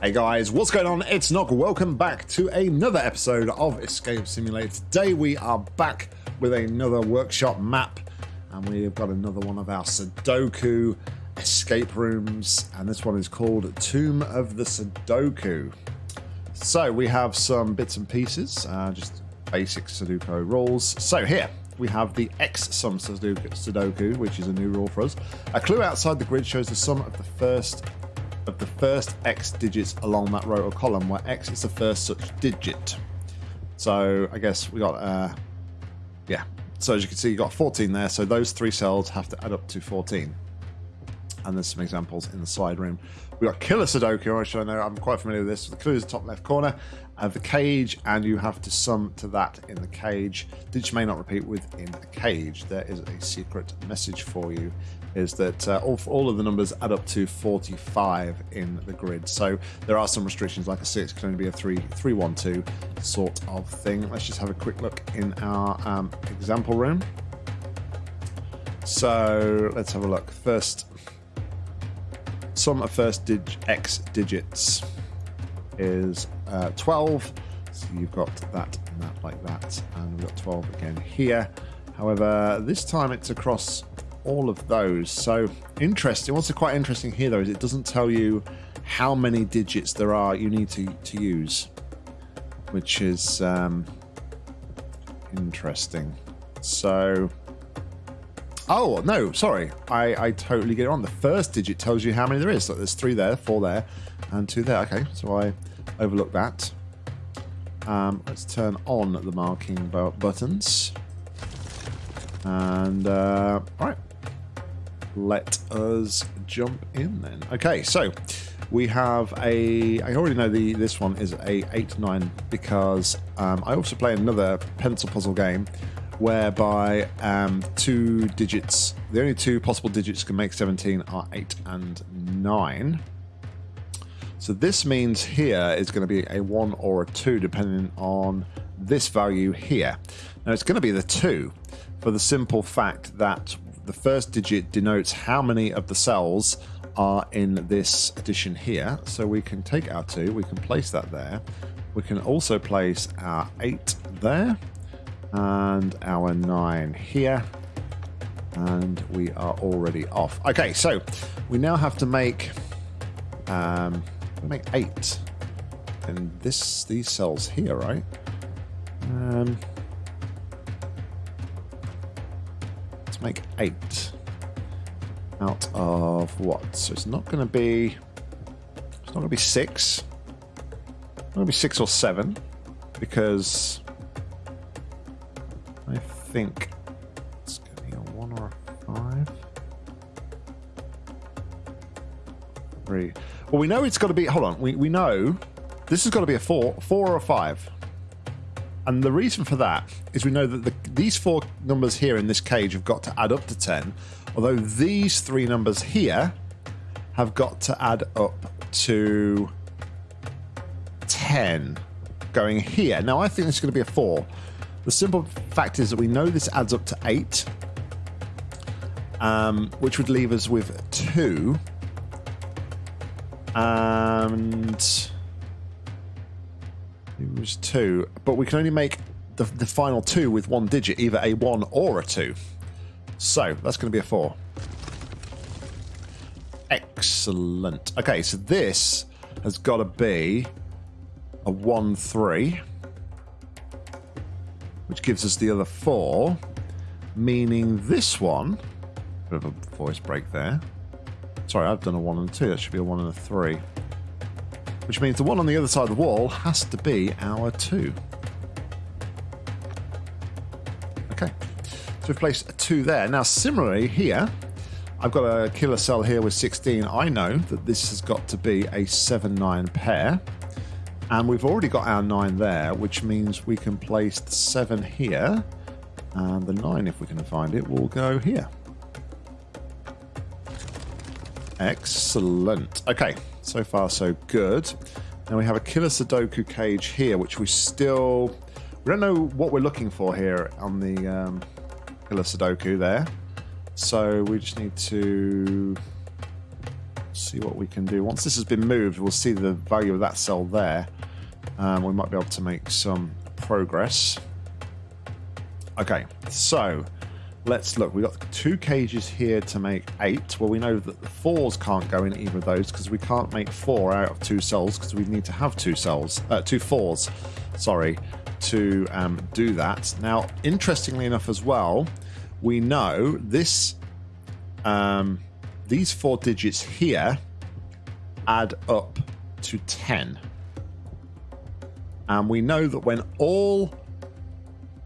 Hey guys, what's going on? It's Nock. Welcome back to another episode of Escape Simulator. Today we are back with another workshop map and we've got another one of our Sudoku escape rooms and this one is called Tomb of the Sudoku. So we have some bits and pieces, uh, just basic Sudoku rules. So here we have the X sum Sudoku, which is a new rule for us. A clue outside the grid shows the sum of the first of the first X digits along that row or column, where X is the first such digit. So I guess we got, uh, yeah. So as you can see, you got 14 there. So those three cells have to add up to 14 and there's some examples in the side room. We've got Killer Sudoku, which I know I'm quite familiar with this. The clue is the top left corner of the cage, and you have to sum to that in the cage. Digits may not repeat within a cage. There is a secret message for you, is that uh, all, all of the numbers add up to 45 in the grid. So there are some restrictions, like a 6 can only be a 3, 3 1, 2 sort of thing. Let's just have a quick look in our um, example room. So let's have a look. First, sum of first dig x digits is uh, 12. So you've got that and that like that. And we've got 12 again here. However, this time it's across all of those. So interesting. What's quite interesting here though is it doesn't tell you how many digits there are you need to, to use, which is um, interesting. So Oh, no, sorry. I, I totally get it wrong. The first digit tells you how many there is. So there's three there, four there, and two there. Okay, so I overlooked that. Um, let's turn on the marking buttons. And, uh, all right. Let us jump in then. Okay, so we have a i already know the this one is a 8-9 because um, i also play another pencil puzzle game whereby um, two digits, the only two possible digits can make 17 are 8 and 9. So this means here is going to be a 1 or a 2 depending on this value here. Now it's going to be the 2 for the simple fact that the first digit denotes how many of the cells are in this addition here. So we can take our 2, we can place that there. We can also place our 8 there and our 9 here and we are already off okay so we now have to make um make eight and this these cells here right um let's make eight out of what so it's not going to be it's not going to be six it's going to be six or seven because I think it's going to be a one or a five. Three. Well, we know it's got to be. Hold on. We we know this has got to be a four, four or a five. And the reason for that is we know that the, these four numbers here in this cage have got to add up to 10, although these three numbers here have got to add up to 10 going here. Now, I think this is going to be a 4 the simple fact is that we know this adds up to 8, um, which would leave us with 2. And it was 2. But we can only make the, the final 2 with one digit, either a 1 or a 2. So that's going to be a 4. Excellent. Okay, so this has got to be a 1 3 which gives us the other four, meaning this one, bit of a voice break there. Sorry, I've done a one and a two. That should be a one and a three. Which means the one on the other side of the wall has to be our two. Okay, so we've placed a two there. Now, similarly here, I've got a killer cell here with 16. I know that this has got to be a 7-9 pair. And we've already got our 9 there, which means we can place the 7 here. And the 9, if we can find it, will go here. Excellent. Okay, so far so good. Now we have a killer Sudoku cage here, which we still... We don't know what we're looking for here on the um, killer Sudoku there. So we just need to see what we can do. Once this has been moved, we'll see the value of that cell there. Um, we might be able to make some progress. Okay, so let's look. We've got two cages here to make eight. Well, we know that the fours can't go in either of those because we can't make four out of two cells because we need to have two cells, uh, two fours, sorry, to um, do that. Now, interestingly enough as well, we know this, um, these four digits here add up to 10. And we know that when all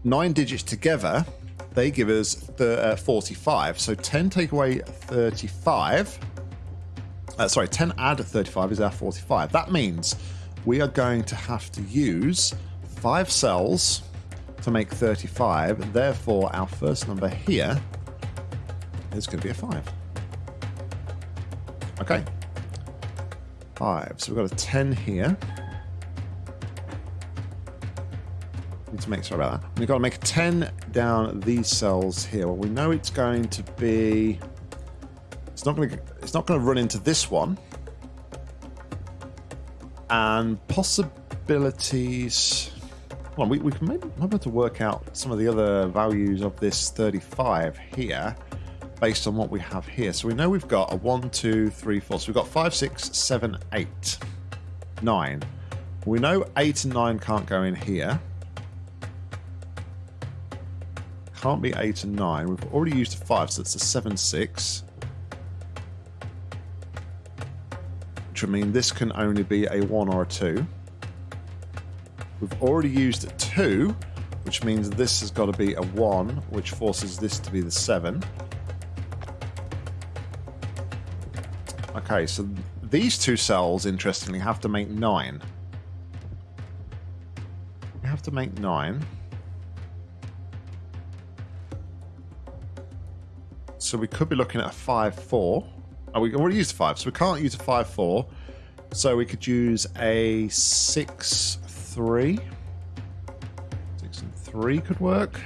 nine digits together they give us the, uh, 45. So 10 take away 35. Uh, sorry, 10 add 35 is our 45. That means we are going to have to use five cells to make 35. Therefore, our first number here is going to be a 5. Okay. 5. So we've got a 10 here. Need to make sorry about that. We've got to make 10 down these cells here. Well, we know it's going to be. It's not going to. It's not going to run into this one. And possibilities. Well, we, we can maybe might be able to work out some of the other values of this 35 here based on what we have here. So we know we've got a 1, 2, 3, 4. So we've got 5, 6, 7, 8, 9. We know 8 and 9 can't go in here. Can't be 8 and 9. We've already used a 5, so it's a 7, 6. Which would mean this can only be a 1 or a 2. We've already used a 2, which means this has got to be a 1, which forces this to be the 7. Okay, so these two cells, interestingly, have to make 9. We have to make 9. So we could be looking at a 5-4. Oh, we already used a 5, so we can't use a 5-4. So we could use a 6-3. 6 and 3 could work.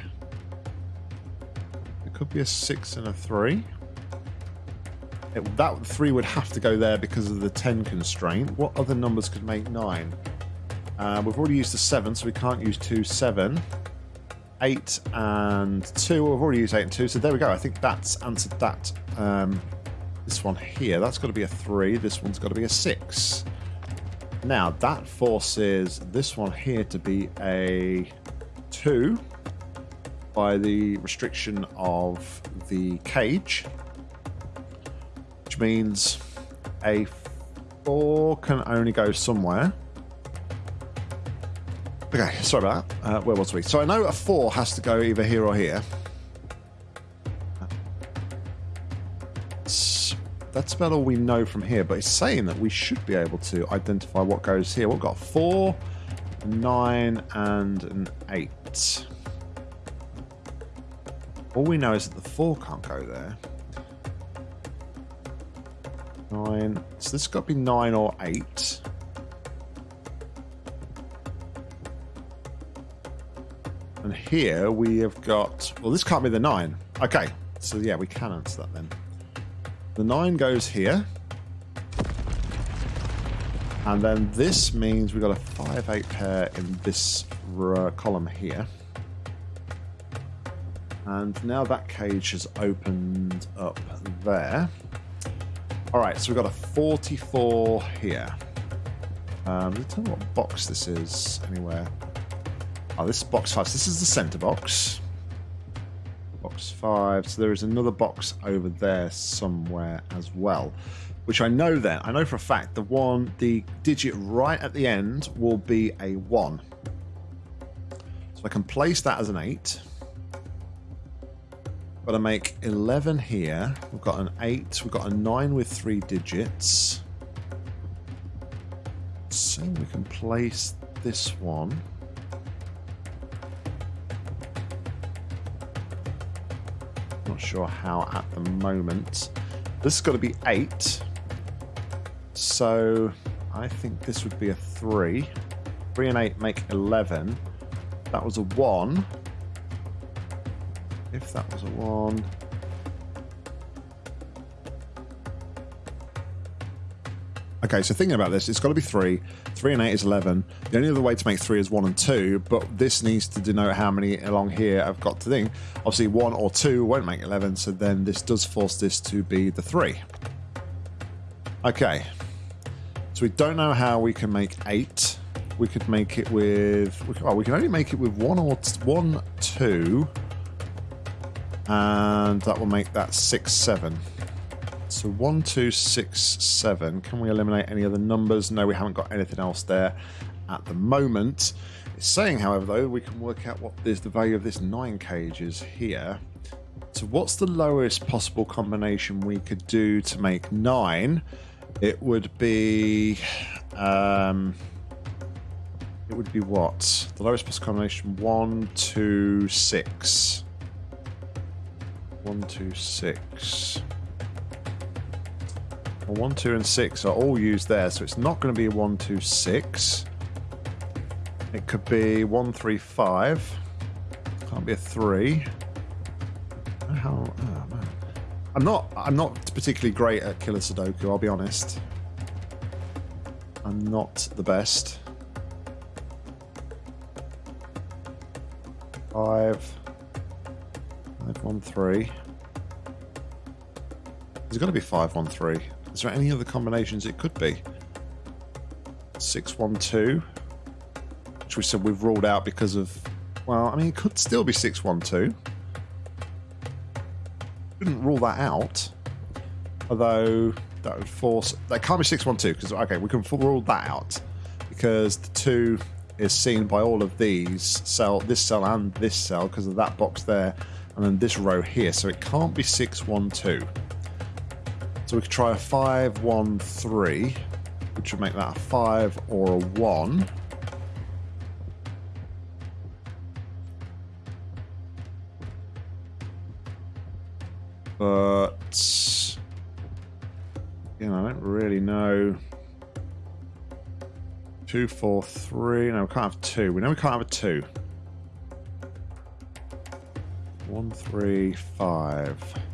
It could be a 6 and a 3. It, that 3 would have to go there because of the 10 constraint. What other numbers could make 9? Uh, we've already used the 7, so we can't use 2, 7. 8 and 2. We've already used 8 and 2, so there we go. I think that's answered that. Um, this one here, that's got to be a 3. This one's got to be a 6. Now, that forces this one here to be a 2 by the restriction of the cage, which means a 4 can only go somewhere. Okay, sorry about that. Uh, where was we? So I know a 4 has to go either here or here. That's about all we know from here, but it's saying that we should be able to identify what goes here. We've got 4, 9, and an 8. All we know is that the 4 can't go there. 9. So this has got to be 9 or 8. And here we have got... Well, this can't be the 9. Okay, so yeah, we can answer that then. The 9 goes here. And then this means we've got a 5-8 pair in this column here. And now that cage has opened up there. Alright, so we've got a 44 here. Um, me tell you what box this is anywhere. Oh, this is box five. So this is the center box. Box five. So there is another box over there somewhere as well. Which I know then, I know for a fact the one, the digit right at the end will be a one. So I can place that as an eight. Got to make 11 here. We've got an 8. We've got a 9 with 3 digits. So we can place this one. Sure how at the moment. This has got to be 8. So I think this would be a 3. 3 and 8 make 11. That was a 1. If that was a 1. Okay, so thinking about this, it's got to be 3. 3 and 8 is 11. The only other way to make 3 is 1 and 2, but this needs to denote how many along here I've got to think. Obviously, 1 or 2 won't make 11, so then this does force this to be the 3. Okay. So we don't know how we can make 8. We could make it with... Well, we can only make it with 1 or 1, 2. And that will make that 6, 7. So one, two, six, seven. Can we eliminate any other numbers? No, we haven't got anything else there at the moment. It's saying, however, though, we can work out what is the value of this nine cage is here. So what's the lowest possible combination we could do to make nine? It would be... Um, it would be what? The lowest possible combination, one, two, six. One, two, six. Well, 1, 2, and 6 are all used there, so it's not going to be a 1, 2, 6. It could be 1, 3, 5. Can't be a 3. How, oh, man. I'm not I'm not particularly great at killer Sudoku, I'll be honest. I'm not the best. Five, five, one, three. There's got to be five, one, three. Is there any other combinations it could be? 612, which we said we've ruled out because of, well, I mean, it could still be 612. Couldn't rule that out. Although that would force, that can't be 612 because, okay, we can rule that out because the 2 is seen by all of these cell, this cell and this cell because of that box there and then this row here. So it can't be 612. So we could try a 5, 1, 3, which would make that a 5 or a 1. But, you know, I don't really know. 2, 4, 3. No, we can't have 2. We know we can't have a 2. 1, 3, 5.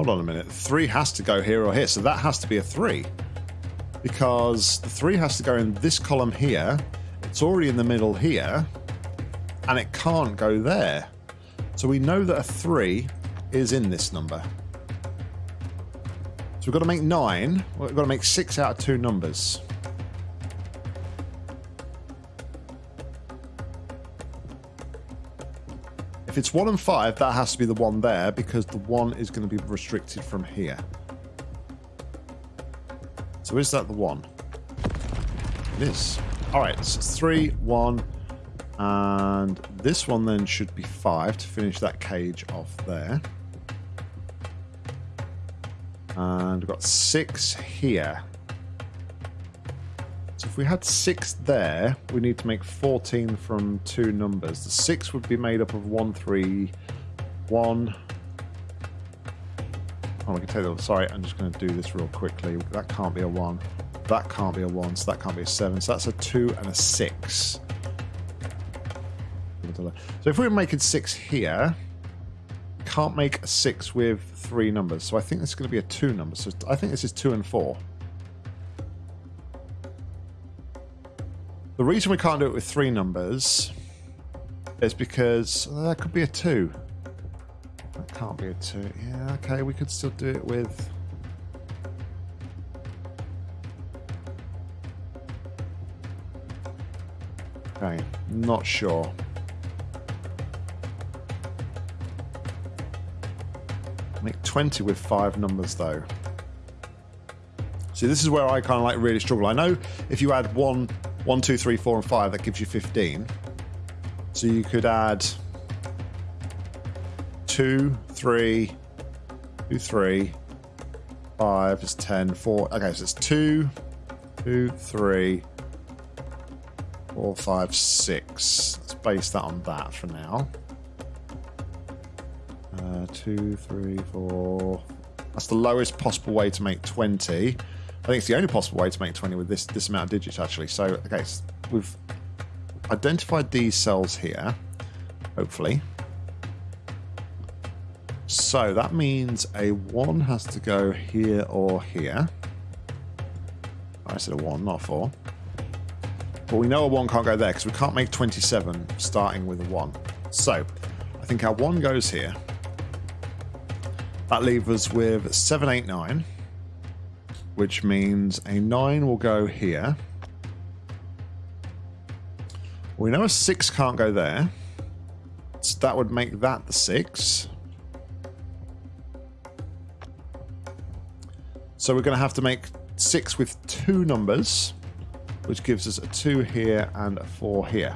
Hold on a minute. Three has to go here or here, so that has to be a three. Because the three has to go in this column here. It's already in the middle here. And it can't go there. So we know that a three is in this number. So we've got to make nine. We've got to make six out of two numbers. If it's 1 and 5, that has to be the one there because the 1 is going to be restricted from here. So is that the 1? It is. Alright, so it's 3, 1, and this one then should be 5 to finish that cage off there. And we've got 6 here. If we had 6 there, we need to make 14 from two numbers. The 6 would be made up of 1, 3, 1. Oh, I can tell you, sorry, I'm just going to do this real quickly. That can't be a 1. That can't be a 1, so that can't be a 7. So that's a 2 and a 6. So if we are making 6 here, can't make a 6 with three numbers. So I think this is going to be a 2 number. So I think this is 2 and 4. The reason we can't do it with three numbers is because well, that could be a two. That can't be a two. Yeah, okay, we could still do it with... Okay, not sure. Make 20 with five numbers though. See, this is where I kind of like really struggle. I know if you add one 1, 2, 3, 4, and 5, that gives you 15. So you could add 2, 3, 2, 3, 5 is 10, 4. Okay, so it's 2, 2, 3, 4, 5, 6. Let's base that on that for now. Uh, 2, 3, 4. That's the lowest possible way to make 20. I think it's the only possible way to make 20 with this, this amount of digits, actually. So, okay, so we've identified these cells here, hopefully. So that means a 1 has to go here or here. I said a 1, not a 4. But we know a 1 can't go there because we can't make 27 starting with a 1. So I think our 1 goes here. That leaves us with 7, 8, 9. Which means a 9 will go here. We know a 6 can't go there. So that would make that the 6. So we're going to have to make 6 with two numbers, which gives us a 2 here and a 4 here.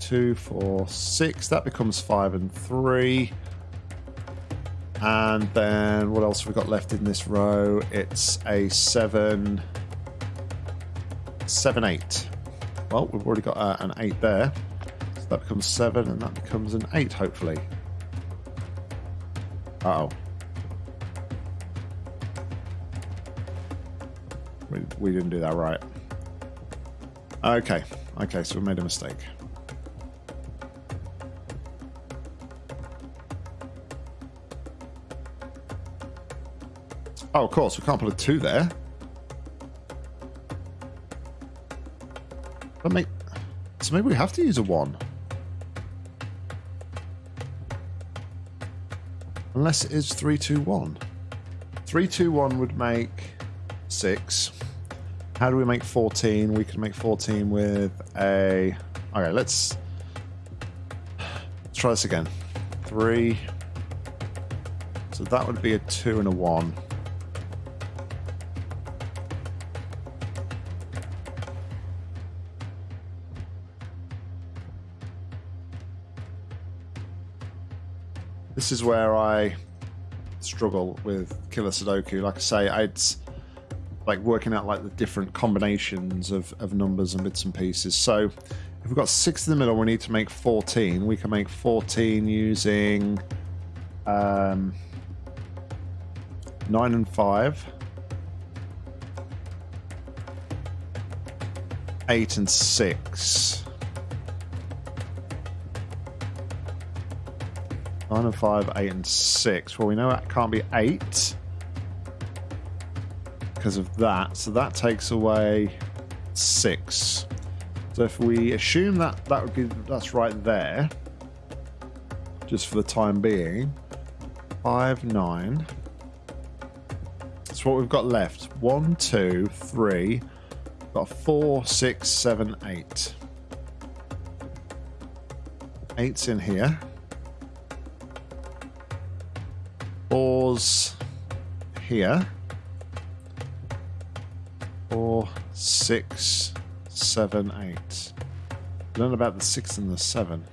2, 4, 6. That becomes 5 and 3. And then what else have we got left in this row? It's a 7, 7, 8. Well, we've already got uh, an 8 there. So that becomes 7 and that becomes an 8, hopefully. Uh oh We, we didn't do that right. Okay. Okay, so we made a mistake. Oh, of course, we can't put a 2 there. But make, so maybe we have to use a 1. Unless it is 3, 2, 1. 3, 2, 1 would make 6. How do we make 14? We can make 14 with a... Okay, let's... Let's try this again. 3. So that would be a 2 and a 1. This is where I struggle with Killer Sudoku. Like I say, I'd like working out like the different combinations of, of numbers and bits and pieces. So if we've got six in the middle, we need to make 14. We can make 14 using um, nine and five. Eight and six. Nine and five, eight and six. Well, we know that can't be eight because of that. So that takes away six. So if we assume that that would be that's right there, just for the time being, five nine. That's what we've got left. One, two, three. Got four, six, seven, eight. Eight's in here. Four's here four, six, seven, eight. Learn about the six and the seven.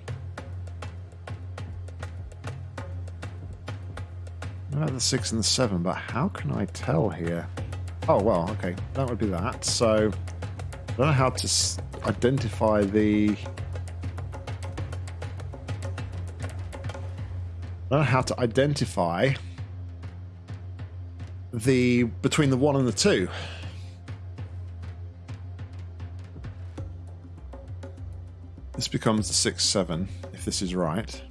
About the six and the seven, but how can I tell here? Oh, well, okay, that would be that. So, I don't know how to identify the... I don't know how to identify the between the one and the two. This becomes the six seven if this is right.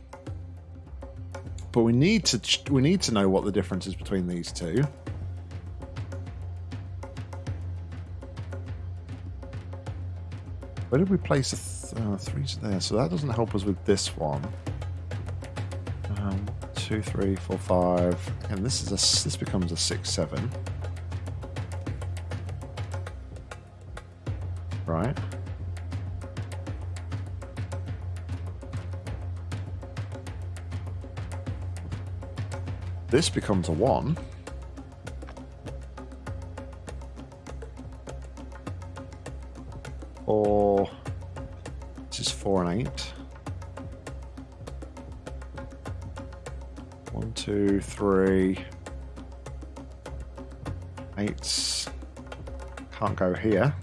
But we need to we need to know what the difference is between these two. Where did we place a th uh, three there? So that doesn't help us with this one. Two, three, four, five, and this is a this becomes a six, seven. Right. This becomes a 1. Or this is 4 and 8. 1, 2, 3. 8 can't go here.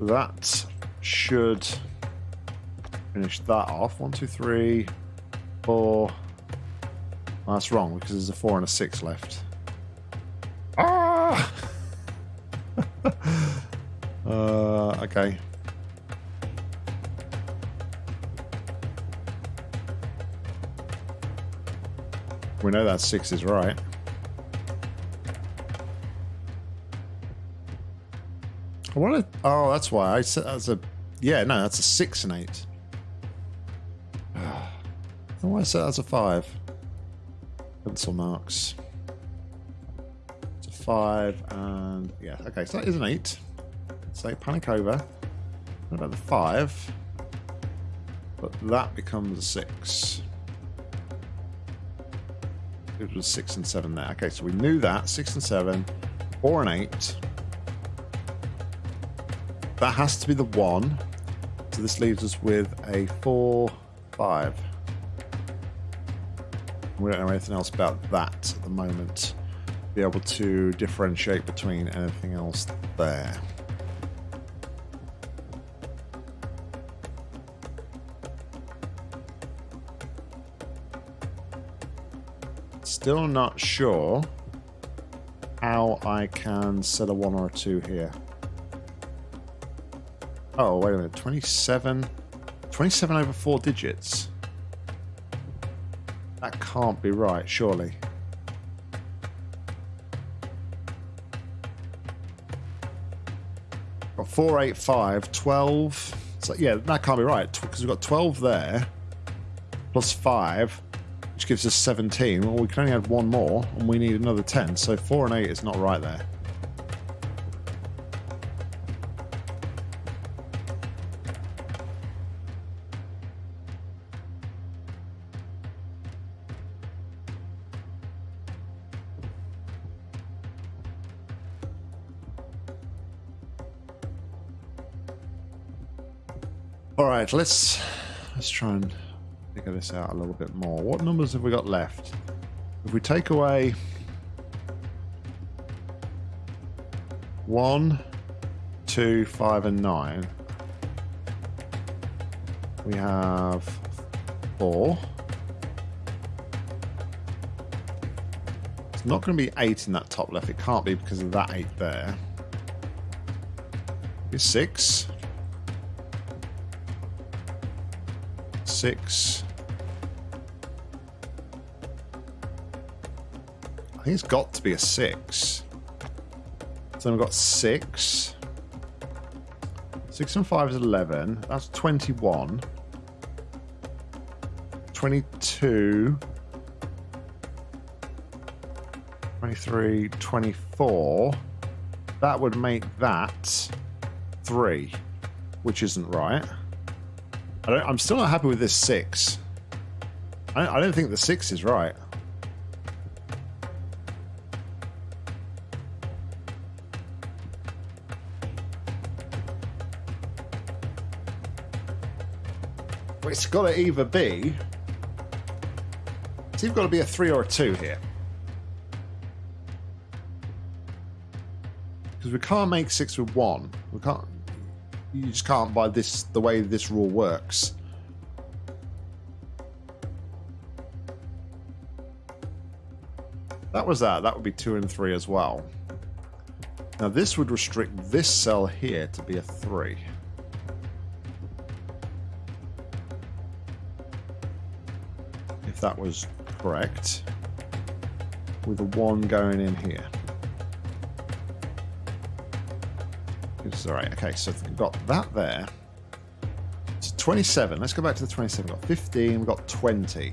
That should finish that off. 1, 2, 3, 4. Oh, that's wrong because there's a four and a six left. Ah! uh, okay. We know that 6 is right. I want to... Oh, that's why. I said that's a... Yeah, no, that's a 6 and 8. why I said that's a 5. Pencil marks. It's a 5 and... Yeah, okay, so that is an 8. So panic over. What about the 5? But that becomes a 6. It was 6 and 7 there. Okay, so we knew that. 6 and 7. 4 and 8. That has to be the 1. So this leaves us with a 4, 5. We don't know anything else about that at the moment. Be able to differentiate between anything else there. Still not sure how I can set a 1 or a 2 here. Oh, wait a minute. 27. 27 over 4 digits. That can't be right, surely. Got 4, 8, 5, 12. So, yeah, that can't be right because we've got 12 there plus 5 which gives us 17. Well, we can only add one more, and we need another 10, so 4 and 8 is not right there. All right, let's let's try and figure this out a little bit more. What numbers have we got left? If we take away one, two, five, and nine, we have four. It's not going to be eight in that top left. It can't be because of that eight there. It's six. Six. It's got to be a six. So we've got six. Six and five is 11. That's 21. 22. 23, 24. That would make that three, which isn't right. I am still not happy with this six. I, I don't think the six is right. It's got to either be. It's either got to be a three or a two here. Because we can't make six with one. We can't. You just can't by this the way this rule works. That was that. That would be two and three as well. Now this would restrict this cell here to be a three. That was correct. With a 1 going in here. It's alright, okay, so we've got that there. It's 27. Let's go back to the 27. We've got 15, we've got 20.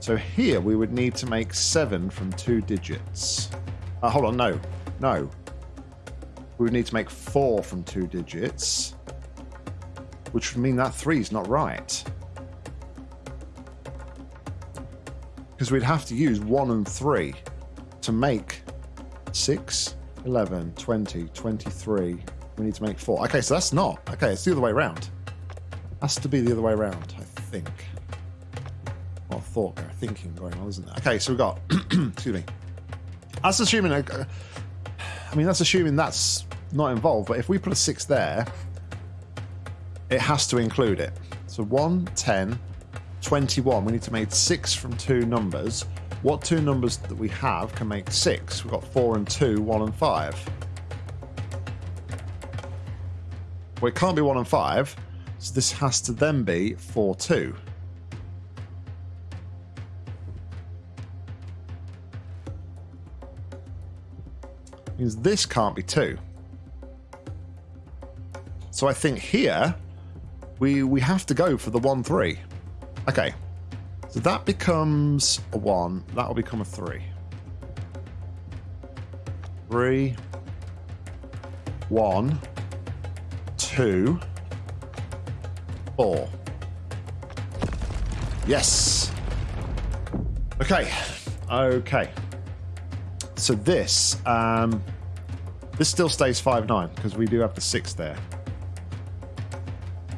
So here we would need to make 7 from two digits. Uh, hold on, no. No. We would need to make 4 from two digits. Which would mean that 3 is not right. Because we'd have to use 1 and 3 to make 6, 11, 20, 23. We need to make 4. Okay, so that's not. Okay, it's the other way around. Has to be the other way around, I think. Well, thought thinking going on, isn't there? Okay, so we've got, excuse me. That's assuming, uh, I mean, that's assuming that's not involved, but if we put a 6 there, it has to include it. So 1, 10, 21, we need to make six from two numbers. What two numbers that we have can make six? We've got four and two, one and five. Well, it can't be one and five, so this has to then be four, two. Means this can't be two. So I think here, we, we have to go for the one, three. Okay. So that becomes a 1, that will become a 3. 3 1 2 4 Yes. Okay. Okay. So this, um, this still stays 5-9 because we do have the 6 there.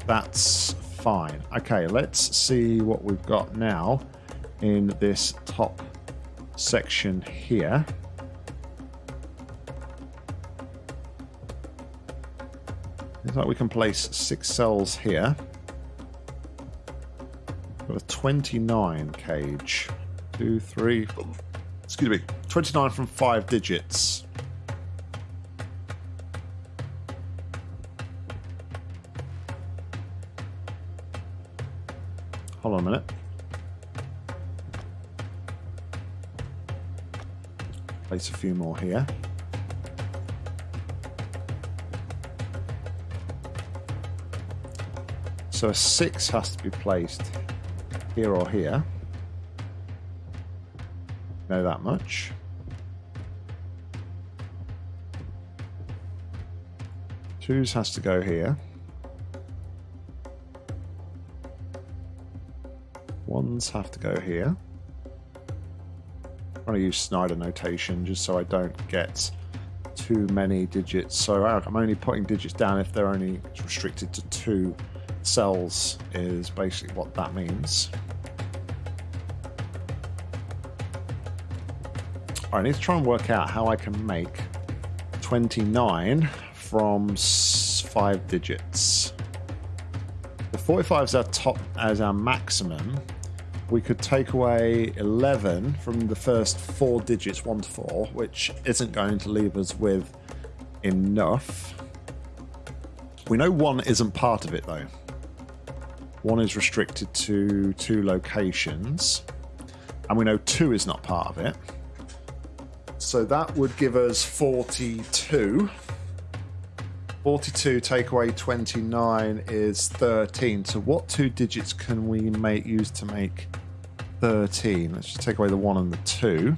That's fine. Okay, let's see what we've got now in this top section here. Looks like we can place six cells here. Got a 29 cage. Two, three, excuse me, 29 from five digits. Hold on a minute. Place a few more here. So a six has to be placed here or here. Know that much. Twos has to go here. Ones have to go here. I'm going to use Snyder notation just so I don't get too many digits. So I'm only putting digits down if they're only restricted to two cells is basically what that means. I need to try and work out how I can make 29 from five digits. The 45 is our top as our maximum. We could take away 11 from the first four digits, 1 to 4, which isn't going to leave us with enough. We know 1 isn't part of it, though. One is restricted to two locations. And we know two is not part of it. So that would give us 42. 42 take away 29 is 13. So what two digits can we make use to make 13? Let's just take away the 1 and the 2.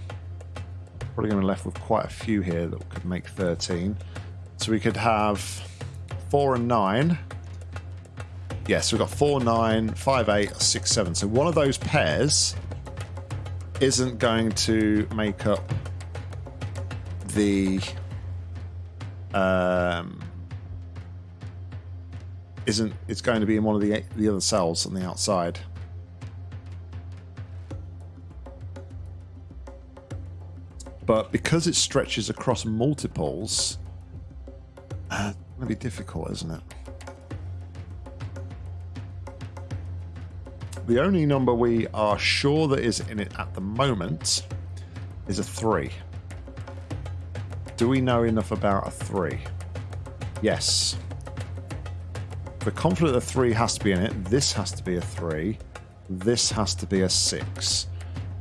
Probably going to be left with quite a few here that could make 13. So we could have 4 and 9 Yes, so we've got 4, 9, 5, 8, 6, 7. So one of those pairs isn't going to make up the um, isn't it's going to be in one of the the other cells on the outside. But because it stretches across multiples, uh, it's going to be difficult, isn't it? The only number we are sure that is in it at the moment is a 3. Do we know enough about a 3? Yes. The confident a 3 has to be in it, this has to be a 3. This has to be a 6.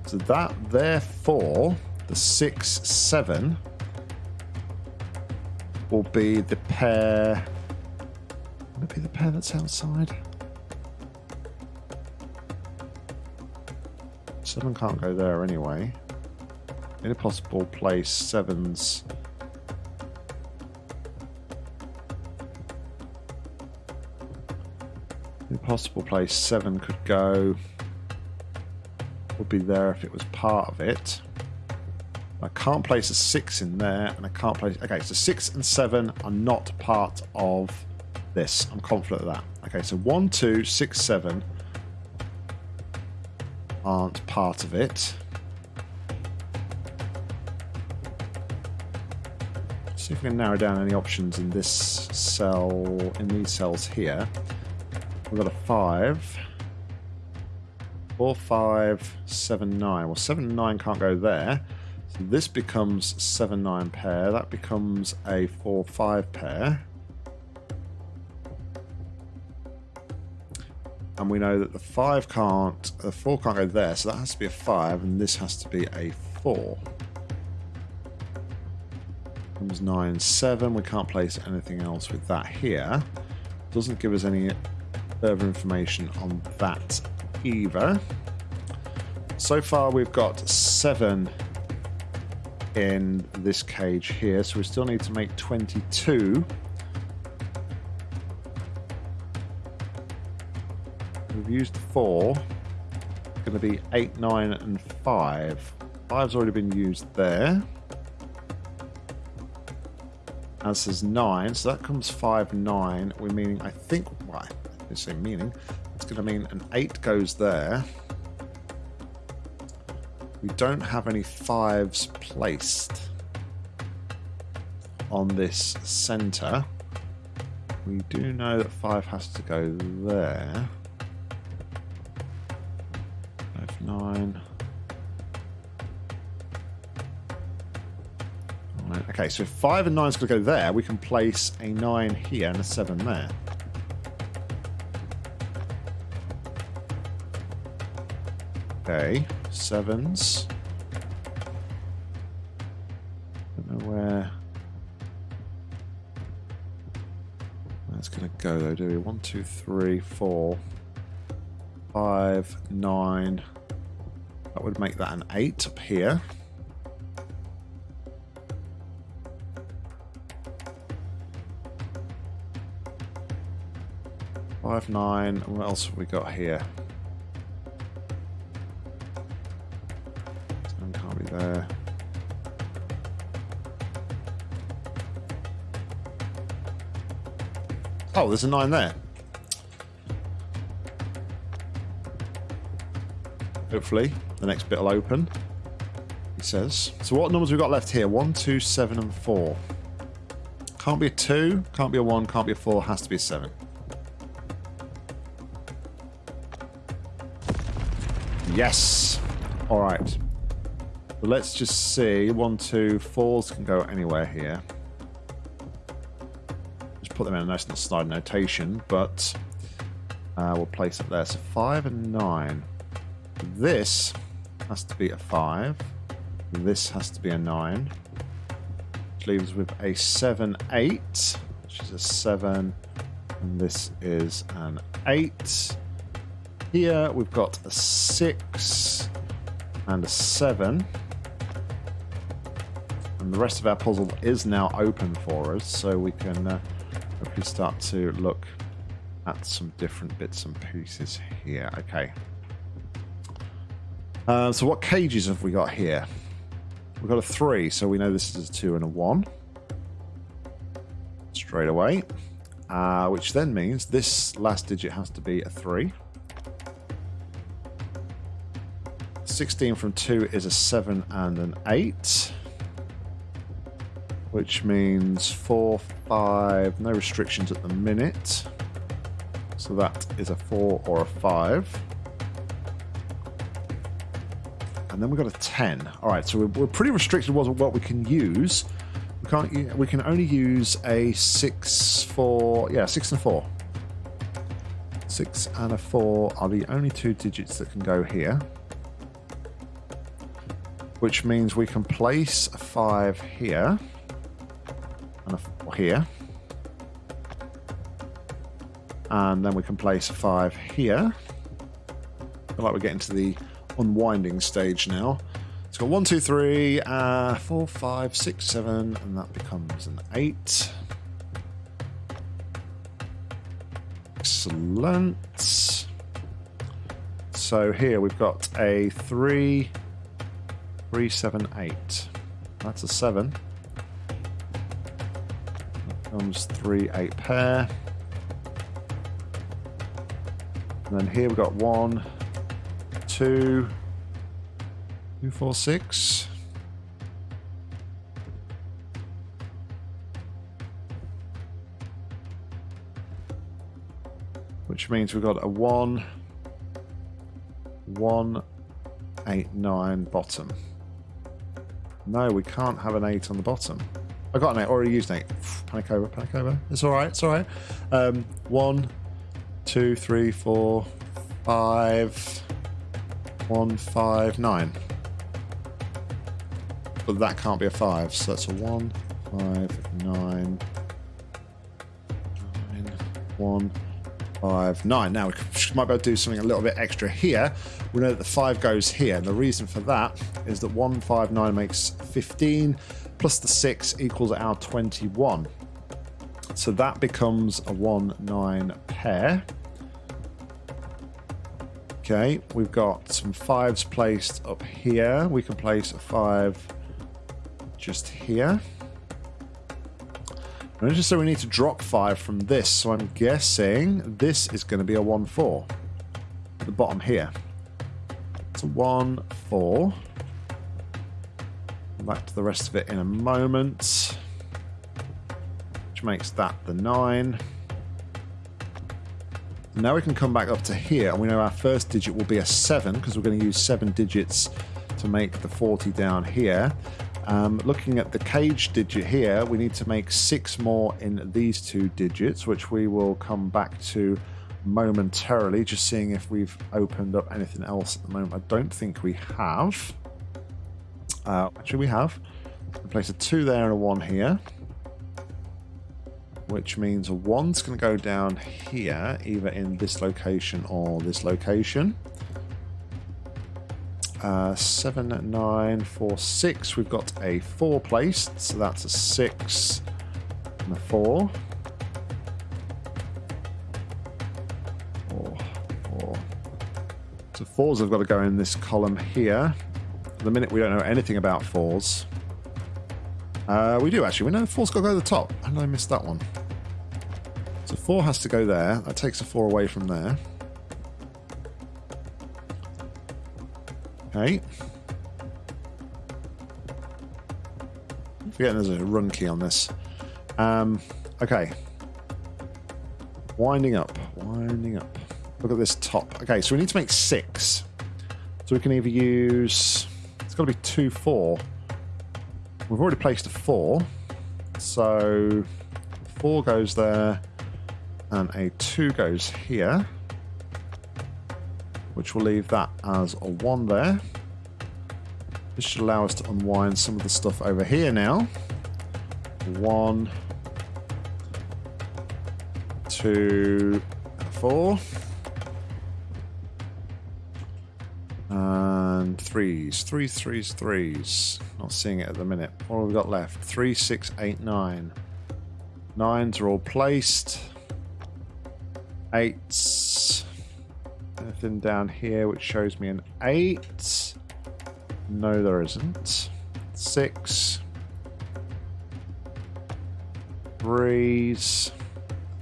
So that, therefore, the 6, 7 will be the pair... Will it be the pair that's outside? 7 can't go there anyway. In a possible place, 7's... possible place, seven could go. Would be there if it was part of it. I can't place a six in there, and I can't place. Okay, so six and seven are not part of this. I'm confident of that. Okay, so one, two, six, seven aren't part of it. See if we can narrow down any options in this cell, in these cells here. We've got a 5. 4, 5, 7, 9. Well, 7 9 can't go there. So this becomes 7, 9 pair. That becomes a 4, 5 pair. and we know that the 5 can't, the 4 can't go there, so that has to be a 5, and this has to be a 4. comes 9, 7. We can't place anything else with that here. Doesn't give us any further information on that either. So far we've got 7 in this cage here, so we still need to make 22. We've used 4. It's going to be 8, 9 and 5. Five's already been used there as is 9, so that comes 5, 9. We're meaning, I think, well, say meaning, it's going to mean an 8 goes there. We don't have any 5s placed on this centre. We do know that 5 has to go there. 5, 9... Okay, so if 5 and 9 is going to go there, we can place a 9 here and a 7 there. Okay, 7s. Don't know where that's going to go though, do we? 1, 2, 3, 4, 5, 9. That would make that an 8 up here. Five, nine. What else have we got here? There's a nine there. Hopefully, the next bit will open. He says. So what numbers we got left here? One, two, seven, and four. Can't be a two, can't be a one, can't be a four, has to be a seven. Yes. All right. let's just see. One, two, fours can go anywhere here. Put them in a nice little Snyder notation, but uh, we'll place it there. So five and nine. This has to be a five. This has to be a nine. Which leaves with a seven, eight, which is a seven, and this is an eight. Here we've got a six and a seven. And the rest of our puzzle is now open for us, so we can uh, hopefully start to look at some different bits and pieces here. Okay. Uh, so what cages have we got here? We've got a three, so we know this is a two and a one. Straight away. Uh, which then means this last digit has to be a three. 16 from 2 is a 7 and an 8. Which means 4, 5, no restrictions at the minute. So that is a 4 or a 5. And then we've got a 10. Alright, so we're, pretty restricted with what we can use. We can't. We can only use a 6, 4... Yeah, 6 and 4. 6 and a 4 are the only two digits that can go here which means we can place a 5 here here. And then we can place 5 here. I feel like we're getting to the unwinding stage now. It's got one, two, three, uh, four, five, six, seven, and that becomes an 8. Excellent. So here we've got a 3, Three, seven, eight. That's a seven. Comes three, eight pair. And then here we've got one, two, two, four, six. Which means we've got a one, one, eight, nine bottom. No, we can't have an 8 on the bottom. I got an 8, already used an 8. Panic over, panic over. It's alright, it's alright. Um, 1, 2, 3, 4, 5, 1, 5, 9. But that can't be a 5, so that's a 1, five, nine, nine, one, five, nine. Now we might be able to do something a little bit extra here. We know that the five goes here, and the reason for that is that one, five, nine makes 15, plus the six equals our 21. So that becomes a one, nine pair. Okay, we've got some fives placed up here. We can place a five just here. And just so we need to drop five from this, so I'm guessing this is going to be a 1-4 the bottom here. It's a 1-4. Back to the rest of it in a moment. Which makes that the 9. Now we can come back up to here, and we know our first digit will be a 7, because we're going to use 7 digits to make the 40 down here. Um, looking at the cage digit here, we need to make 6 more in these two digits, which we will come back to momentarily, just seeing if we've opened up anything else at the moment. I don't think we have. Uh, actually, we have. We place a 2 there and a 1 here which means a one's going to go down here, either in this location or this location. Uh, seven, nine, four, six. We've got a four placed, so that's a six and a four. Four, four. So fours have got to go in this column here. At the minute, we don't know anything about fours. Uh, we do actually. We know four's got to go to the top. Did I miss that one? So four has to go there. That takes a four away from there. Okay. I'm forgetting there's a run key on this. Um, okay. Winding up. Winding up. Look at this top. Okay, so we need to make six. So we can either use... It's got to be two, four. We've already placed a four. So four goes there and a 2 goes here, which will leave that as a 1 there. This should allow us to unwind some of the stuff over here now. 1, 2, 4. And threes, threes, threes, threes. Not seeing it at the minute. What have we got left? Three, six, eight, nine. Nines are all placed. Eights. Anything down here which shows me an eight? No, there isn't. Six. Threes.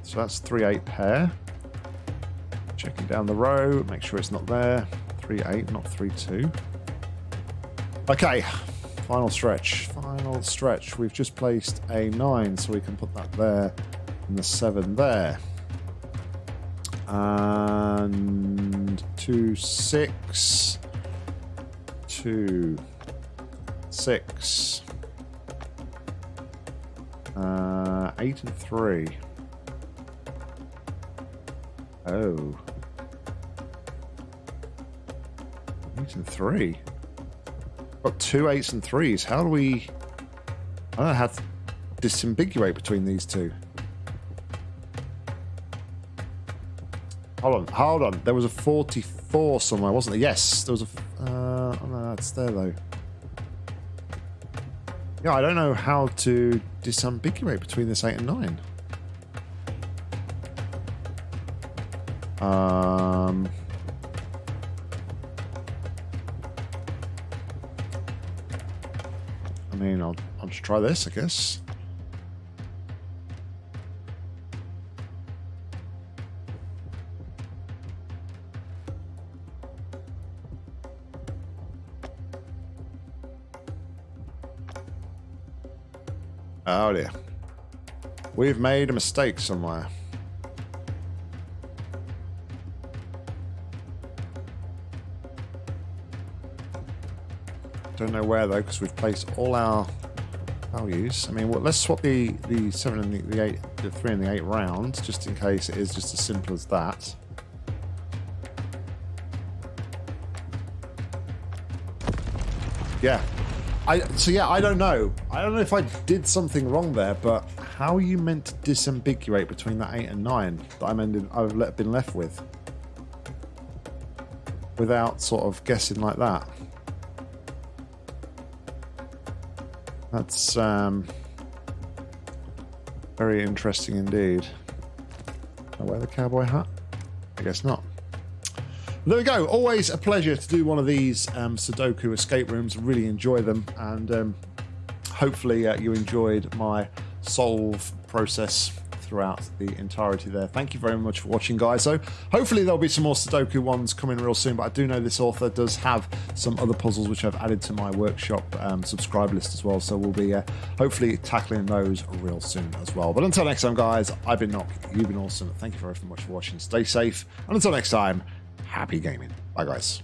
So that's three eight pair. Checking down the row, make sure it's not there. Three eight, not three two. Okay, final stretch. Final stretch. We've just placed a nine, so we can put that there and the seven there and two six two six uh, eight and three. Oh. Eight and three. Got two eights and threes. How do we I don't know how to disambiguate between these two. Hold on, hold on. There was a 44 somewhere, wasn't there? Yes, there was a... Uh, oh no, that's there, though. Yeah, I don't know how to disambiguate between this 8 and 9. Um... try this, I guess. Oh dear. We've made a mistake somewhere. Don't know where though, because we've placed all our values. I mean, well, let's swap the the seven and the, the eight, the three and the eight round, just in case it is just as simple as that. Yeah, I so yeah, I don't know. I don't know if I did something wrong there, but how are you meant to disambiguate between that eight and nine that I'm ended, I've been left with without sort of guessing like that? That's um, very interesting indeed. I wear the cowboy hat? I guess not. There we go. Always a pleasure to do one of these um, Sudoku escape rooms. Really enjoy them, and um, hopefully uh, you enjoyed my solve process throughout the entirety there. Thank you very much for watching, guys. So hopefully there'll be some more Sudoku ones coming real soon, but I do know this author does have some other puzzles which I've added to my workshop um, subscribe list as well. So we'll be uh, hopefully tackling those real soon as well. But until next time, guys, I've been Nock. You've been awesome. Thank you very much for watching. Stay safe. And until next time, happy gaming. Bye, guys.